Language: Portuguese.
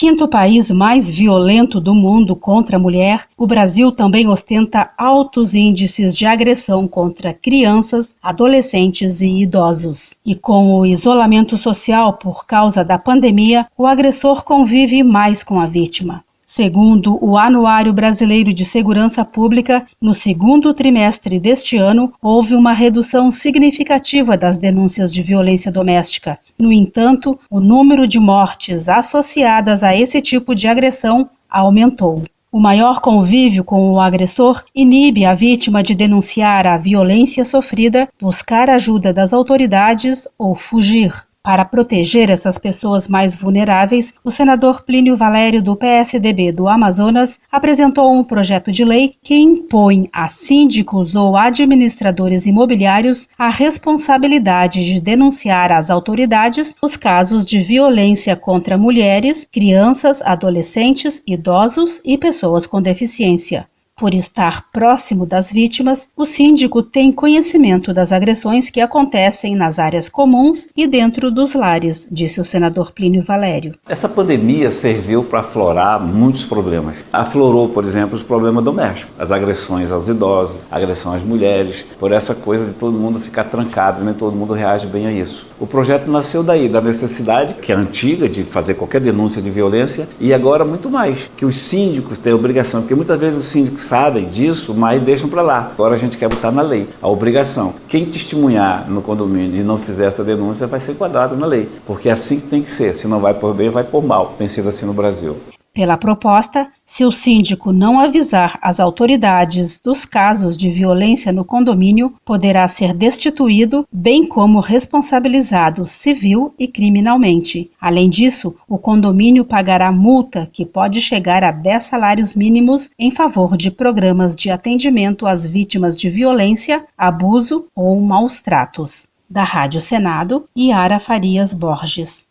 Quinto país mais violento do mundo contra a mulher, o Brasil também ostenta altos índices de agressão contra crianças, adolescentes e idosos. E com o isolamento social por causa da pandemia, o agressor convive mais com a vítima. Segundo o Anuário Brasileiro de Segurança Pública, no segundo trimestre deste ano, houve uma redução significativa das denúncias de violência doméstica. No entanto, o número de mortes associadas a esse tipo de agressão aumentou. O maior convívio com o agressor inibe a vítima de denunciar a violência sofrida, buscar ajuda das autoridades ou fugir. Para proteger essas pessoas mais vulneráveis, o senador Plínio Valério, do PSDB do Amazonas, apresentou um projeto de lei que impõe a síndicos ou administradores imobiliários a responsabilidade de denunciar às autoridades os casos de violência contra mulheres, crianças, adolescentes, idosos e pessoas com deficiência. Por estar próximo das vítimas, o síndico tem conhecimento das agressões que acontecem nas áreas comuns e dentro dos lares, disse o senador Plínio Valério. Essa pandemia serviu para aflorar muitos problemas. Aflorou, por exemplo, os problemas domésticos, as agressões aos idosos, agressão às mulheres, por essa coisa de todo mundo ficar trancado, nem todo mundo reage bem a isso. O projeto nasceu daí, da necessidade, que é antiga, de fazer qualquer denúncia de violência, e agora muito mais, que os síndicos têm a obrigação, porque muitas vezes os síndicos sabem disso, mas deixam para lá. Agora a gente quer botar na lei a obrigação. Quem testemunhar no condomínio e não fizer essa denúncia vai ser enquadrado na lei, porque é assim que tem que ser. Se não vai por bem, vai por mal. Tem sido assim no Brasil. Pela proposta, se o síndico não avisar as autoridades dos casos de violência no condomínio, poderá ser destituído, bem como responsabilizado civil e criminalmente. Além disso, o condomínio pagará multa que pode chegar a 10 salários mínimos em favor de programas de atendimento às vítimas de violência, abuso ou maus tratos. Da Rádio Senado, Yara Farias Borges.